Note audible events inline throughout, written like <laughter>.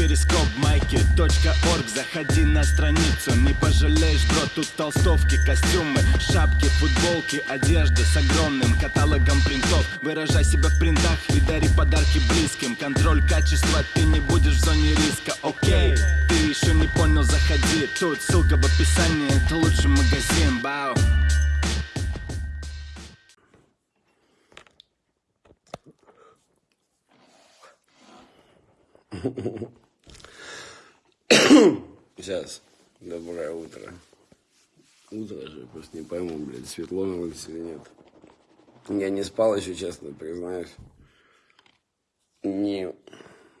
перископ майки.орг Заходи на страницу, не пожалеешь, бро Тут толстовки, костюмы, шапки, футболки Одежда с огромным каталогом принтов. Выражай себя в принтах и дари подарки близким. Контроль качества, ты не будешь в зоне риска, окей Ты еще не понял, заходи. Тут ссылка в описании, это лучший магазин, бау <laughs> Сейчас. Доброе утро. Утро же, просто не пойму, блядь, светло на улице или нет. Я не спал еще, честно, признаюсь. Не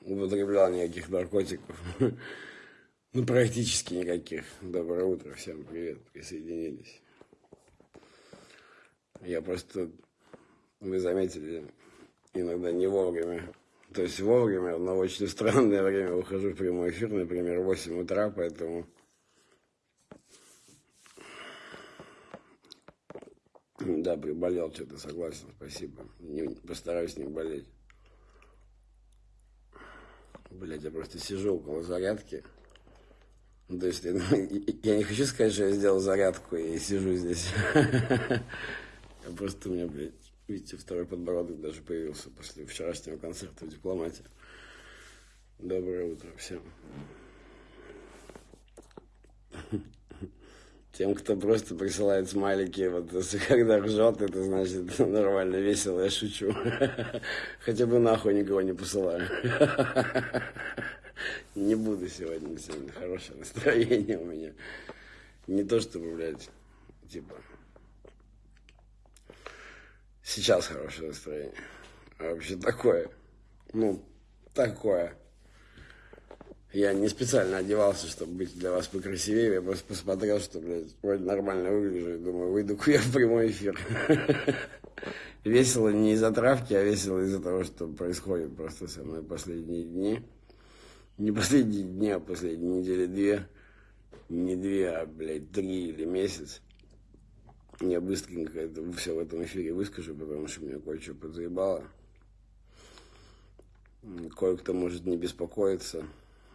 употреблял никаких наркотиков. <laughs> Ну, практически никаких. Доброе утро, всем привет, присоединились. Я просто, вы заметили, иногда не вовремя то есть вовремя, но очень странное время выхожу в прямой эфир, например, в 8 утра, поэтому... Да, приболел что-то, согласен, спасибо. Не, постараюсь не болеть. Блять, я просто сижу около зарядки. То есть <laughs> я, я не хочу сказать, что я сделал зарядку и сижу здесь. <laughs> Я просто у меня, блядь, Видите, второй подбородок даже появился после вчерашнего концерта в дипломате. Доброе утро всем. Тем, кто просто присылает смайлики, вот когда ржет, это значит <laughs> нормально, весело, я шучу. <laughs> Хотя бы нахуй никого не посылаю. <laughs> Не буду сегодня, сегодня хорошее настроение у меня. Не то, чтобы, блядь, типа, Сейчас хорошее настроение. А вообще такое. Ну, такое. Я не специально одевался, чтобы быть для вас покрасивее. Я просто посмотрел, что, блядь, вроде нормально выгляжу. И думаю, выйду-ка я в прямой эфир. <laughs> Весело не из-за травки, а весело из-за того, что происходит просто со мной последние дни. Не последние дни, а последние недели две. Не две, а, блядь, три или месяц. Я быстренько это все в этом эфире выскажу, потому что меня кое-что подзаебало. Кое-кто может не беспокоиться.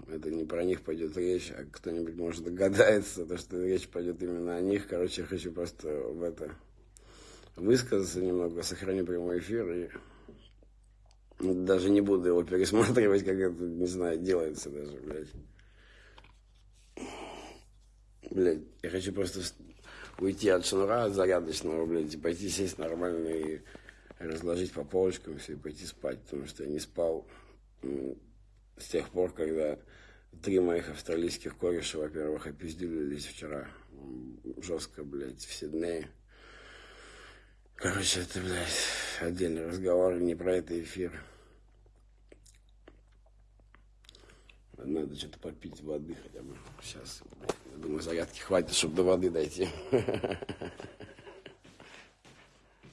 Это не про них пойдет речь, а кто-нибудь может догадается, то, что речь пойдет именно о них. Короче, я хочу просто в это высказаться немного, сохраню прямой эфир и даже не буду его пересматривать, как это, не знаю, делается даже, блядь. Блядь, я хочу просто уйти от шнура, от зарядочного, блядь, и пойти сесть нормально и разложить по полочкам все и пойти спать, потому что я не спал с тех пор, когда три моих австралийских кореша, во-первых, опиздюлились вчера жестко, блядь, в Сиднее. Короче, это, блядь, отдельный разговор, не про это эфир. Надо что-то попить воды хотя бы. Сейчас, я думаю, зарядки хватит, чтобы до воды дойти. <laughs>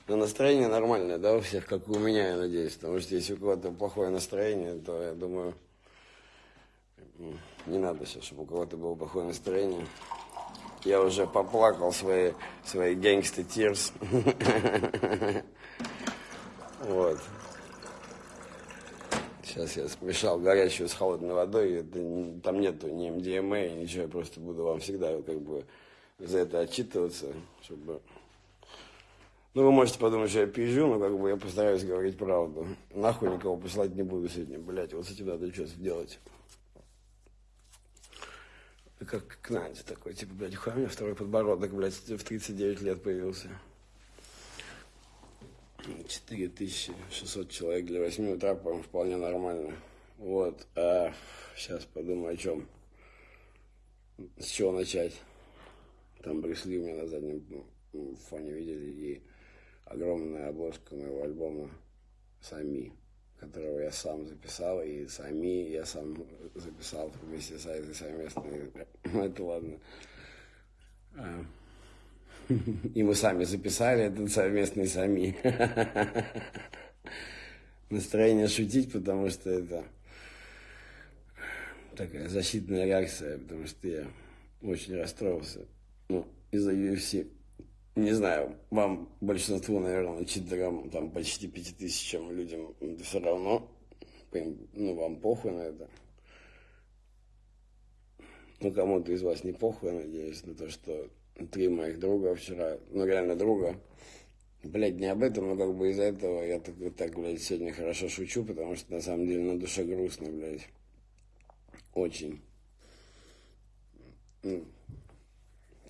Но настроение нормальное, да, у всех, как у меня, я надеюсь. Потому что если у кого-то плохое настроение, то, я думаю, не надо сейчас, чтобы у кого-то было плохое настроение. Я уже поплакал свои, свои гангсты тирс. <laughs> Вот. Сейчас я смешал горячую с холодной водой, это, там нету ни МДМА, ничего, я просто буду вам всегда как бы за это отчитываться, чтобы... Ну, вы можете подумать, что я пизжу, но как бы я постараюсь говорить правду. Нахуй никого посылать не буду сегодня, блядь, вот с этим надо что-то делать. Как к такой, типа, блядь, хуя у меня второй подбородок, блядь, в 39 лет появился. 4600 человек для 8 утра, по-моему, вполне нормально. Вот. А сейчас подумаю, о чем. С чего начать? Там Брюсли у меня на заднем фоне видели и огромная обложка моего альбома «Сами», которого я сам записал, и «Сами» я сам записал вместе с этой совместной. Это ладно. <laughs> И мы сами записали этот совместный сами. <laughs> Настроение шутить, потому что это такая защитная реакция, потому что я очень расстроился. Ну, из-за UFC. Не знаю, вам большинству, наверное, читерам, там почти пяти тысячам людям это все равно. Ну, вам похуй на это. Ну, кому-то из вас не похуй, надеюсь, на то, что три моих друга вчера, ну, реально друга, блядь, не об этом, но как бы из-за этого я так, так, блядь, сегодня хорошо шучу, потому что на самом деле на душе грустно, блядь. Очень. Ну,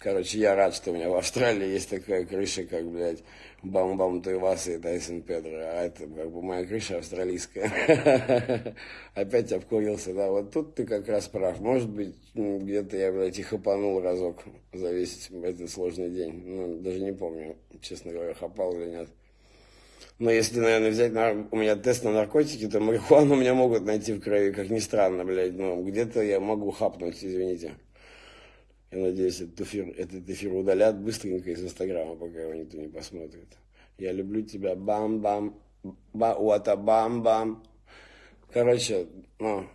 Короче, я рад, что у меня в Австралии есть такая крыша, как, блядь, Бам-Бам Туйваса и Тайсон Педро. А это как бы моя крыша австралийская. <laughs> Опять обкурился, да. Вот тут ты как раз прав. Может быть, где-то я, блядь, и хапанул разок за весь этот сложный день. Ну, даже не помню, честно говоря, хапал или нет. Но если, наверное, взять на, у меня тест на наркотики, то марихуану меня могут найти в крови, как ни странно, блядь. Но где-то я могу хапнуть, извините. Я надеюсь, этот эфир, этот эфир удалят быстренько из Инстаграма, пока его никто не посмотрит. Я люблю тебя, бам-бам, ба уата бам-бам. Короче, ну,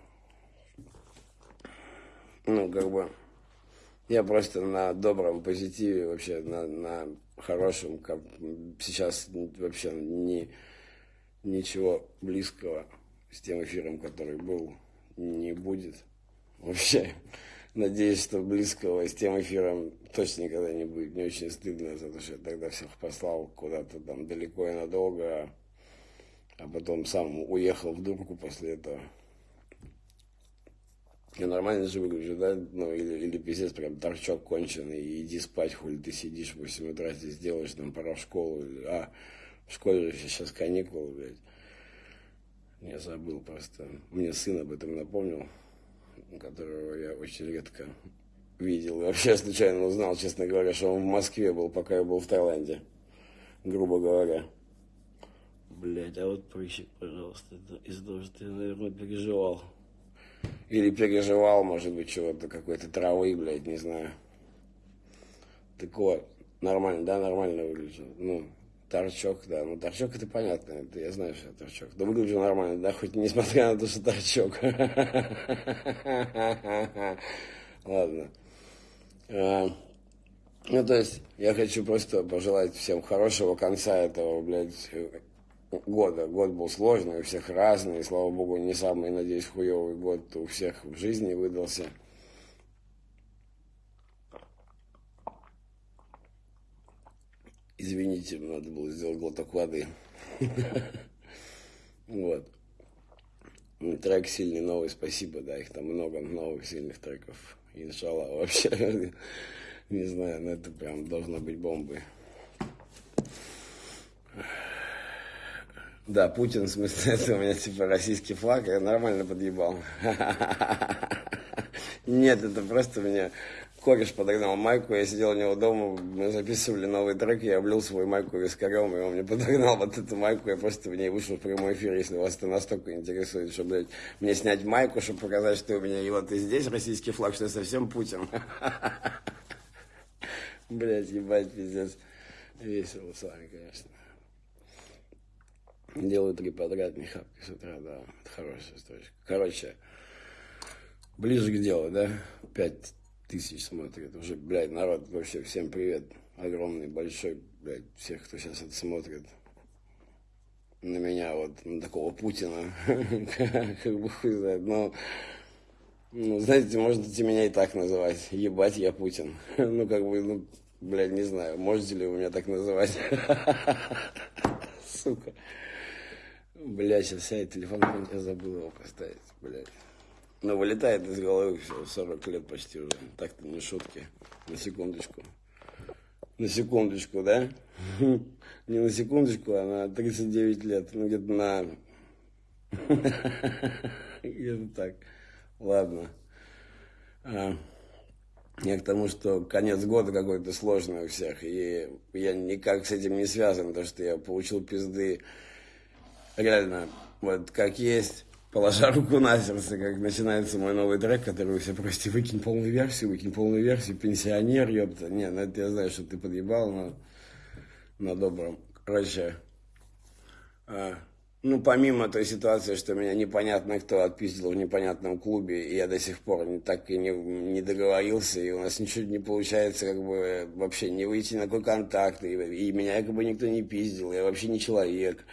ну, как бы, я просто на добром позитиве, вообще, на, на хорошем, как сейчас вообще не, ничего близкого с тем эфиром, который был, не будет. Вообще, Надеюсь, что близкого с тем эфиром точно никогда не будет. Мне очень стыдно за то, что я тогда всех послал куда-то там далеко и надолго, а потом сам уехал в дурку после этого. Я нормально же выгляжу, да? Ну, или, или пиздец, прям торчок конченый, и иди спать, хули ты сидишь в 8 утра, здесь делаешь, там, пора в школу. А, в школе же сейчас каникулы, блядь. Я забыл просто. Мне сын об этом напомнил которого я очень редко видел. Вообще случайно узнал, честно говоря, что он в Москве был, пока я был в Таиланде. Грубо говоря. Блять, а вот прыщик, пожалуйста, из-за того, что я, наверное, переживал. Или переживал, может быть, чего-то, какой-то травы, блядь, не знаю. Так вот, нормально, да, нормально выгляжу. Ну, торчок, да. Ну, торчок это понятно, это я знаю, что торчок. Да выгляжу нормально, да, хоть несмотря на то, что торчок. <laughs> Ладно. А, ну, то есть, я хочу просто пожелать всем хорошего конца этого, блядь, года. Год был сложный, у всех разный, слава богу, не самый, надеюсь, хуевый год у всех в жизни выдался. Извините, надо было сделать глоток воды. <laughs> Вот. Ну, трек сильный, новый, спасибо, да, их там много новых сильных треков. Иншалла, <laughs> вообще, не знаю, но это прям должно быть бомбой. Да, Путин, в смысле, <laughs> это у меня типа российский флаг, я нормально подъебал. Нет, это просто меня кореш подогнал майку, я сидел у него дома, мы записывали новый трек, я облил свою майку вискарем, и он мне подогнал вот эту майку, я просто в ней вышел в прямой эфир, если вас это настолько интересует, что, блядь, мне снять майку, чтобы показать, что у меня, и вот и здесь российский флаг, что я совсем Путин. <laughs> Блядь, ебать, пиздец. Весело с вами, конечно. Делаю три подряд, не хапки с утра, да, это хорошая строчка. Короче, ближе к делу, да, пять тысяч смотрит. Уже, блядь, народ, вообще всем привет. Огромный, большой, блядь, всех, кто сейчас это смотрит. На меня, вот, на такого Путина. <laughs> Как бы хуй знает. Но, ну, знаете, можете меня и так называть. Ебать, я Путин. <laughs> Ну, как бы, ну, блядь, не знаю, можете ли вы меня так называть. <laughs> Сука. Бля, сейчас я телефон я забыл его поставить, блядь. Ну, вылетает из головы все, 40 лет почти уже. Так-то не шутки. На секундочку. На секундочку, да? <laughs> Не на секундочку, а на 39 лет. Ну, где-то на... <laughs> Где-то так. Ладно. А, я к тому, что конец года какой-то сложный у всех. И я никак с этим не связан, потому что я получил пизды реально вот как есть положа руку на сердце, как начинается мой новый трек, который вы все просите, выкинь полную версию, выкинь полную версию, пенсионер, ёпта. Не, ну это я знаю, что ты подъебал, но на добром. Короче, а, ну, помимо той ситуации, что меня непонятно кто отпиздил в непонятном клубе, и я до сих пор не, так и не, не договорился, и у нас ничего не получается, как бы, вообще не выйти на какой контакт, и, и меня как бы никто не пиздил, я вообще не человек.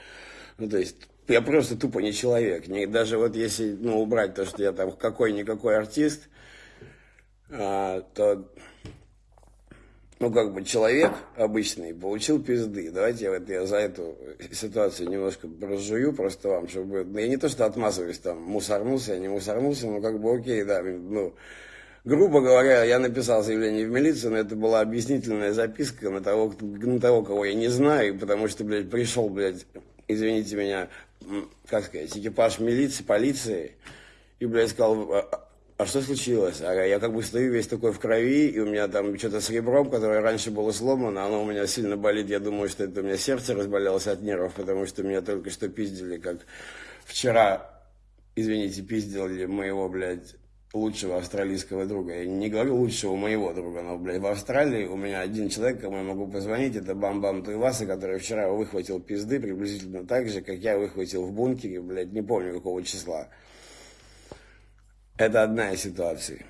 Ну, то есть, я просто тупо не человек. Не, даже вот если ну, убрать то, что я там какой-никакой артист, а, то ну, как бы человек обычный получил пизды. Давайте вот я за эту ситуацию немножко разжую просто вам, чтобы... Ну, я не то, что отмазываюсь там, мусорнулся, я не мусорнулся, но как бы окей, да, ну, грубо говоря, я написал заявление в милицию, но это была объяснительная записка на того, на того, кого я не знаю, потому что, блядь, пришел, блядь, извините меня, как сказать, экипаж милиции, полиции, и, блядь, сказал, «А, а что случилось? А я как бы стою весь такой в крови, и у меня там что-то с ребром, которое раньше было сломано, оно у меня сильно болит. Я думаю, что это у меня сердце разболелось от нервов, потому что меня только что пиздили, как вчера, извините, пиздили моего, блядь, лучшего австралийского друга. Я не говорю лучшего моего друга, но, блядь, в Австралии у меня один человек, кому я могу позвонить, это Бам-Бам Туйваса, который вчера выхватил пизды приблизительно так же, как я выхватил в бункере, блядь, не помню какого числа. Это одна из ситуаций,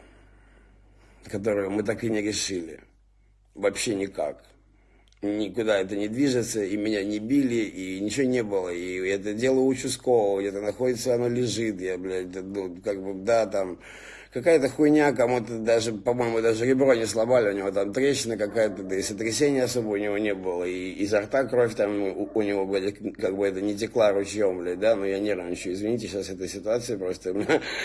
которую мы так и не решили. Вообще никак. Никуда это не движется, и меня не били, и ничего не было. И это дело участкового, где-то находится, оно лежит. Я, блядь, ну, как бы, да, там, какая-то хуйня, кому-то даже, по-моему, даже ребро не сломали, у него там трещина какая-то, да и сотрясения особо у него не было, и изо рта кровь там у, у него, блядь, как бы это не текла ручьем, блядь, да, но я нервничаю, извините, сейчас эта ситуация просто,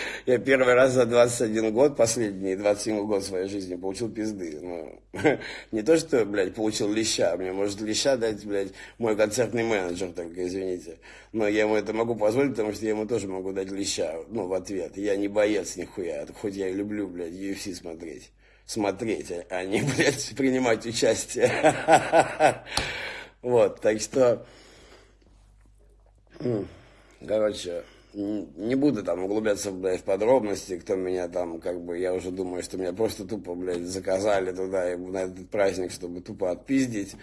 <laughs> я первый раз за 21 год, последний 21 год своей жизни получил пизды, ну, <laughs> не то, что, блядь, получил леща, мне может леща дать, блядь, мой концертный менеджер только, извините, но я ему это могу позволить, потому что я ему тоже могу дать леща, ну, в ответ, я не боец нихуя, хоть я и люблю, блядь, UFC смотреть. Смотреть, а не, <laughs> блядь, принимать участие. <laughs> Вот, так что, короче, не буду там углубляться, блядь, в подробности, кто меня там, как бы, я уже думаю, что меня просто тупо, блядь, заказали туда на этот праздник, чтобы тупо отпиздить.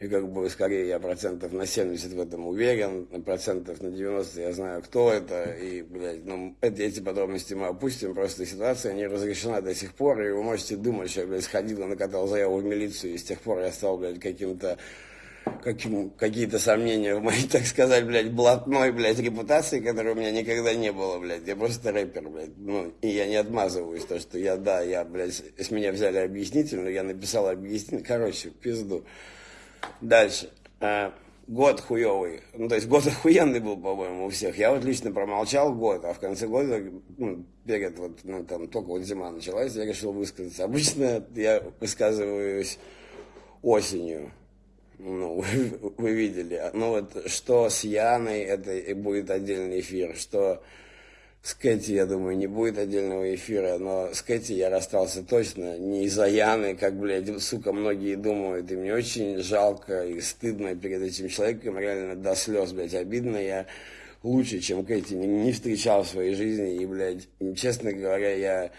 И как бы скорее я процентов на 70 в этом уверен, процентов на 90 я знаю, кто это. И, блядь, ну, это, эти подробности мы опустим. Просто ситуация не разрешена до сих пор. И вы можете думать, что я, блядь, сходил накатал заяву в милицию. И с тех пор я стал, блядь, каким-то каким, какие-то сомнения в моей, <laughs> так сказать, блядь, блатной, блядь, репутации, которой у меня никогда не было, блядь. Я просто рэпер, блядь. Ну, и я не отмазываюсь, то, что я, да, я, блядь, с меня взяли объяснительную, я написал объяснительную. Короче, пизду. Дальше. А, год хуевый. Ну, то есть год <laughs> охуенный был, по-моему, у всех. Я вот лично промолчал год, а в конце года, ну, перед вот, ну, там, только вот зима началась, я решил высказаться. Обычно я высказываюсь осенью. Ну, <laughs> вы, вы видели. Ну, вот, что с Яной, это будет отдельный эфир, что с Кэти, я думаю, не будет отдельного эфира, но с Кэти я расстался точно не из-за Яны, как, блядь, сука, многие думают, и мне очень жалко и стыдно перед этим человеком, реально до слез, блядь, обидно, я лучше, чем Кэти, не, не встречал в своей жизни, и, блядь, честно говоря, я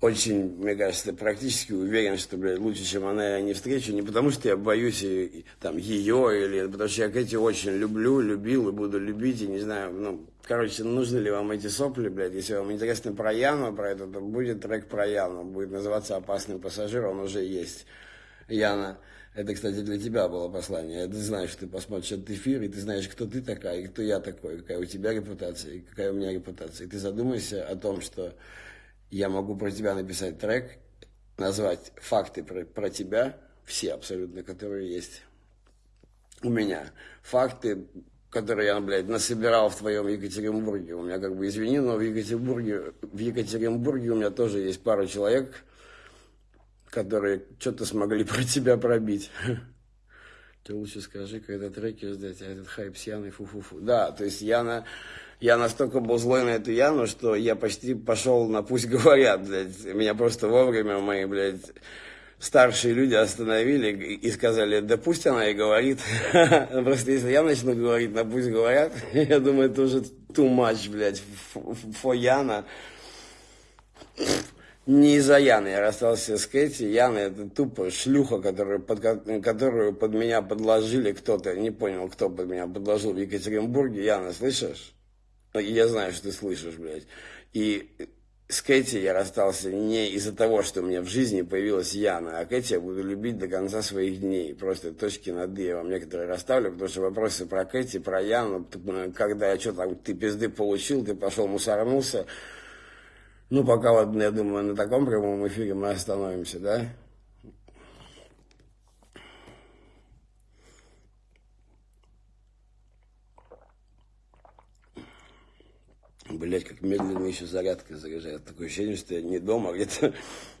очень, мне кажется, практически уверен, что, блядь, лучше, чем она, я не встречу. Не потому, что я боюсь и, там, ее, или потому что я Кэти очень люблю, любил и буду любить, и не знаю, ну, короче, нужны ли вам эти сопли, блядь, если вам интересно про Яну, про это, то будет трек про Яну, будет называться «Опасный пассажир», он уже есть. Яна, это, кстати, для тебя было послание. Ты знаешь, что ты посмотришь этот эфир, и ты знаешь, кто ты такая, и кто я такой, какая у тебя репутация, и какая у меня репутация. И ты задумайся о том, что я могу про тебя написать трек, назвать факты про, про тебя, все абсолютно, которые есть у меня. Факты, которые я, блядь, насобирал в твоем Екатеринбурге. У меня, как бы, извини, но в Екатеринбурге, в Екатеринбурге у меня тоже есть пара человек, которые что-то смогли <laughs> про тебя пробить. Ты лучше скажи, когда треки ждать, а этот хайп с Яной фу-фу-фу. Да, то есть Яна я настолько был злой на эту Яну, что я почти пошел на «Пусть говорят», блядь. Меня просто вовремя мои, блядь, старшие люди остановили и сказали, да пусть она и говорит. <laughs> Просто если я начну говорить на «Пусть говорят», <laughs> я думаю, это уже too much, блядь, for Яна. Не из-за Яны я расстался с Кэти. Яна это тупо шлюха, которую под, которую под меня подложили кто-то. Не понял, кто под меня подложил в Екатеринбурге. Яна, слышишь? Ну, я знаю, что ты слышишь, блядь. И с Кэти я расстался не из-за того, что у меня в жизни появилась Яна, а Кэти я буду любить до конца своих дней. Просто точки над «и» я вам некоторые расставлю, потому что вопросы про Кэти, про Яну, когда я что там, ты пизды получил, ты пошел мусорнулся, Ну, пока вот, я думаю, на таком прямом эфире мы остановимся, да? Блять, как медленно еще зарядка заряжает. Такое ощущение, что я не дома, а где-то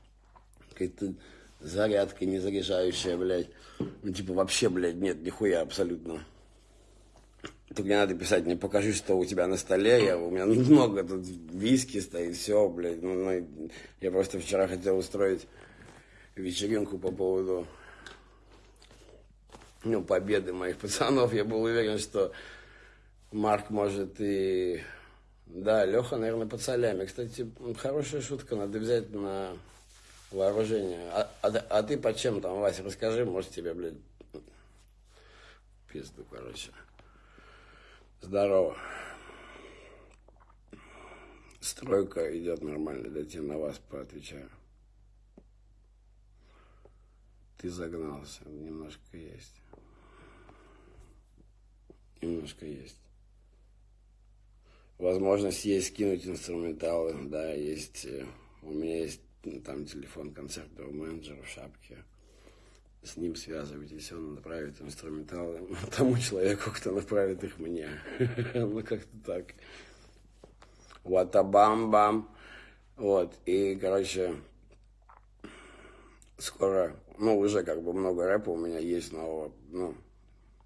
<laughs> какая-то зарядка не заряжающая, блядь. Ну, типа, вообще, блядь, нет, нихуя абсолютно. Только мне надо писать, мне покажи, что у тебя на столе. Я, у меня <laughs> много тут виски стоит, все, блядь. Ну, ну, я просто вчера хотел устроить вечеринку по поводу ну, победы моих пацанов. Я был уверен, что Марк может и... Да, Леха, наверное, под солями. Кстати, хорошая шутка, надо взять на вооружение. А, а, а ты под чем там, Вася, расскажи, может тебе, блядь, пизду, короче. Здорово. Стройка идет нормально, да тебе на вас поотвечаю. Ты загнался, немножко есть. Немножко есть. Возможность есть скинуть инструменталы, да, есть. Э, у меня есть ну, там телефон концертного менеджера в шапке. С ним связывайтесь, он направит инструменталы <laughs> тому человеку, кто направит их мне. <laughs> ну, как-то так. Ватабам-бам. Вот, и, короче, скоро, ну, уже как бы много рэпа у меня есть нового, ну,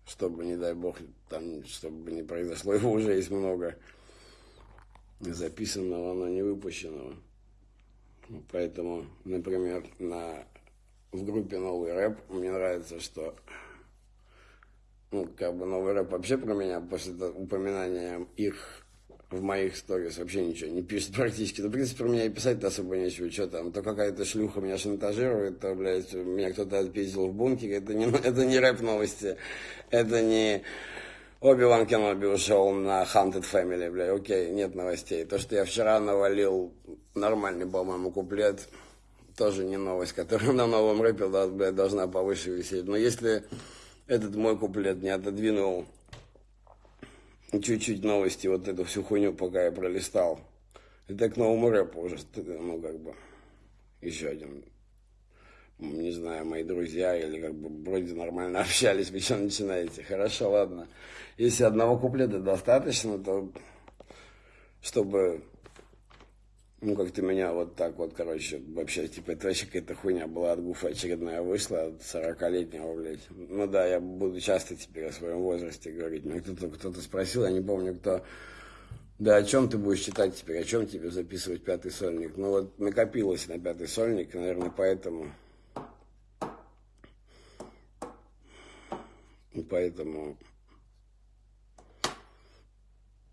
чтобы, не дай бог, там, чтобы не произошло, его уже есть много записанного, но не выпущенного. Поэтому, например, на, в группе «Новый рэп» мне нравится, что ну, как бы новый рэп вообще про меня после упоминания их в моих сторис вообще ничего не пишет <laughs> практически. Ну, в принципе, про меня и писать-то особо нечего. Что там, то какая-то шлюха меня шантажирует, то, блядь, меня кто-то отпиздил в бункере. Это не, <laughs> это не рэп новости. Это не Оби-Ван Кеноби ушел на Haunted Family, бля, окей, нет новостей. То, что я вчера навалил нормальный, по-моему, куплет, тоже не новость, которая на новом рэпе, да, бля, должна повыше висеть. Но если этот мой куплет не отодвинул чуть-чуть новости, вот эту всю хуйню, пока я пролистал, это к новому рэпу уже, ну, как бы, еще один не знаю, мои друзья или как бы вроде нормально <laughs> общались, вы что начинаете? Хорошо, ладно. Если одного куплета достаточно, то чтобы, ну, как-то меня вот так вот, короче, вообще, типа, это вообще какая-то хуйня была от Гуфа очередная вышла, от 40-летнего, блядь. Ну да, я буду часто теперь о своем возрасте говорить. Меня кто-то кто спросил, я не помню, кто да, о чем ты будешь читать теперь, о чем тебе записывать пятый сольник? Ну вот накопилось на пятый сольник, наверное, поэтому поэтому,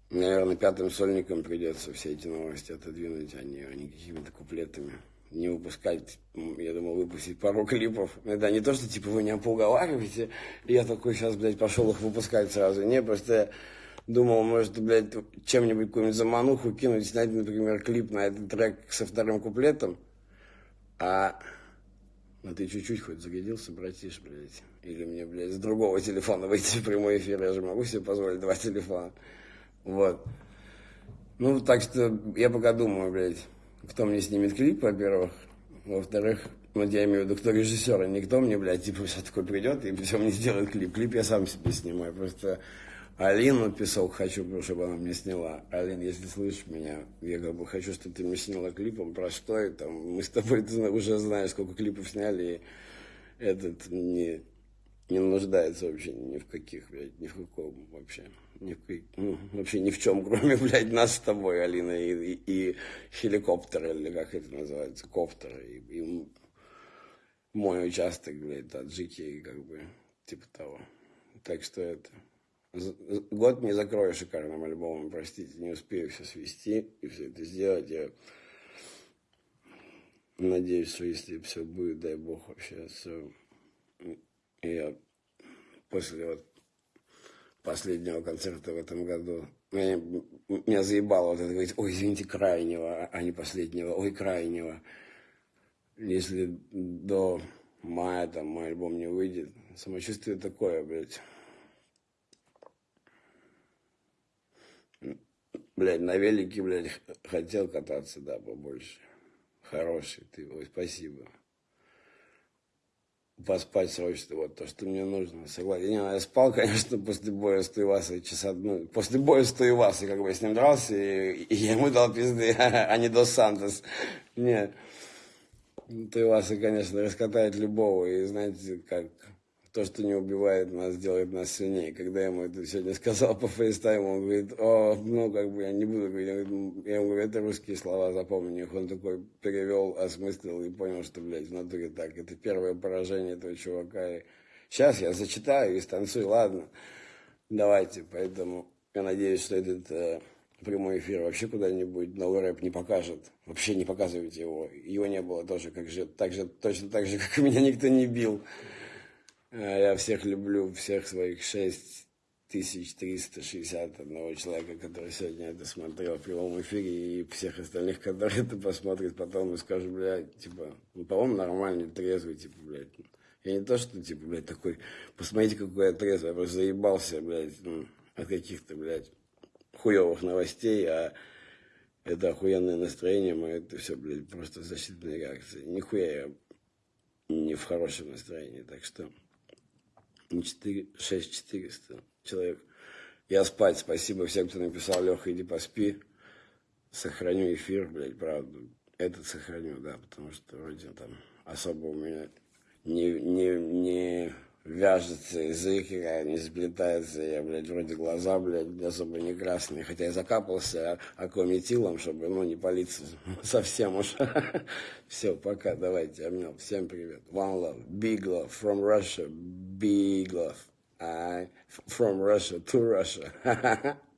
наверное, пятым сольником придется все эти новости отодвинуть, а не, а не какими-то куплетами. Не выпускать, я думал, выпустить пару клипов. Это не то, что типа вы меня поуговариваете, я такой сейчас, блядь, пошел их выпускать сразу. Не, просто я думал, может, блядь, чем-нибудь какую-нибудь замануху кинуть, снять, например, клип на этот трек со вторым куплетом, а ну ты чуть-чуть хоть загодился, братиш, блядь. Или мне, блядь, с другого телефона <laughs> выйти в прямой эфир. Я же могу себе позволить два телефона. Вот. Ну, так что я пока думаю, блядь, кто мне снимет клип, во-первых. Во-вторых, ну, я имею в виду, кто режиссер, а никто мне, блядь, типа, сейчас такой придет и все мне сделает клип. Клип я сам себе снимаю. Просто Алину писал, хочу, чтобы она мне сняла. Алин, если слышишь меня, я как бы хочу, чтобы ты мне сняла клипом про что и там. Мы с тобой <laughs> ты уже знаешь, сколько клипов сняли, и этот не, не нуждается вообще ни в каких, блядь, ни в каком вообще. Ни в, ну, вообще ни в чем, <laughs> кроме, блядь, нас с тобой, Алина, и, и, и хеликоптер, или как это называется, коптер, и, и мой участок, блядь, таджики, как бы, типа того. Так что это год не закрою шикарным альбомом, простите, не успею все свести и все это сделать. Я надеюсь, что если все будет, дай бог, вообще все. Я после вот последнего концерта в этом году, меня, меня заебало вот это говорить, ой, извините, крайнего, а не последнего, ой, крайнего. Если до мая там мой альбом не выйдет, самочувствие такое, блядь. Блядь, на велике, блядь, <laughs> хотел кататься, да, побольше. Хороший ты, ой, спасибо. Поспать срочно, вот то, что мне нужно, согласен. Ну, я спал, <laughs> конечно, после боя с Туевасой часа, ну, после боя с Туевасой, как бы я с ним дрался, и, и я ему дал пизды, <laughs> а не Дос Сантос. Не, Туеваса, конечно, раскатает любого, и знаете, как то, что не убивает нас, делает нас сильнее. Когда я ему это сегодня сказал по фейстайму, он говорит, о, ну, как бы я не буду говорить, я, я ему говорю, это русские слова, запомни их. Он такой перевел, осмыслил и понял, что, блядь, в натуре так. Это первое поражение этого чувака. И сейчас я зачитаю и станцую, ладно, давайте. Поэтому я надеюсь, что этот э, прямой эфир вообще куда-нибудь новый рэп не покажет. Вообще не показывайте его. Его не было тоже, как же, так же, точно так же, как меня никто не бил. А Я всех люблю, всех своих 6361 человека, который сегодня это смотрел в прямом эфире, и всех остальных, которые это посмотрят потом и скажут, блядь, типа, ну, по-моему, нормальный, трезвый, типа, блядь. Я не то, что, типа, блядь, такой, посмотрите, какой я трезвый, я просто заебался, блядь, ну, от каких-то, блядь, хуевых новостей, а это охуенное настроение мое, это все, блядь, просто защитная реакция. Нихуя я не в хорошем настроении, так что... 4, 6 400 человек. Я спать. Спасибо всем, кто написал, Леха, иди поспи. Сохраню эфир, блядь, правда. Этот сохраню, да, потому что вроде там особо у меня не, не, не вяжется язык, я не сплетается, я, блядь, вроде глаза, блядь, особо не красные, хотя я закапался акометилом, чтобы, ну, не палиться <laughs> совсем уж. <laughs> Все, пока, давайте, обнял, всем привет. One love, big love, from Russia, big love. I, from Russia to Russia. <laughs>